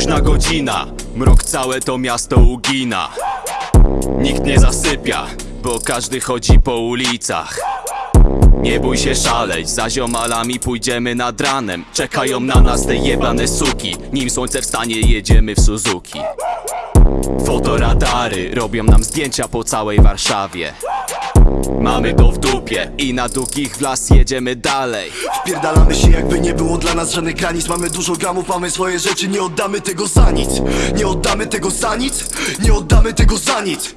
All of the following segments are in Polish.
Późna godzina, mrok całe to miasto ugina. Nikt nie zasypia, bo każdy chodzi po ulicach. Nie bój się szaleć, za ziomalami pójdziemy nad ranem. Czekają na nas te jebane suki. Nim słońce wstanie jedziemy w Suzuki. Fotoradary robią nam zdjęcia po całej Warszawie Mamy to w dupie. I na długich w las jedziemy dalej. Wpierdalamy się jakby nie było dla nas żadnych granic. Mamy dużo gramów, mamy swoje rzeczy. Nie oddamy tego za nic. Nie oddamy tego za nic. Nie oddamy tego za nic.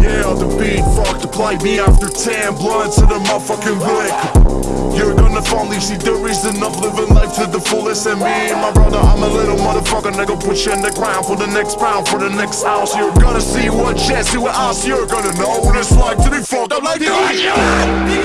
Yeah, the beat, fuck the play me after 10 blunts to the motherfucking blick. Finally see the reason of living life to the fullest. And me and my brother, I'm a little motherfucker, nigga. Put you in the ground for the next round, for the next house. You're gonna see what chance, see what else. You're gonna know what it's like to be fucked up like this.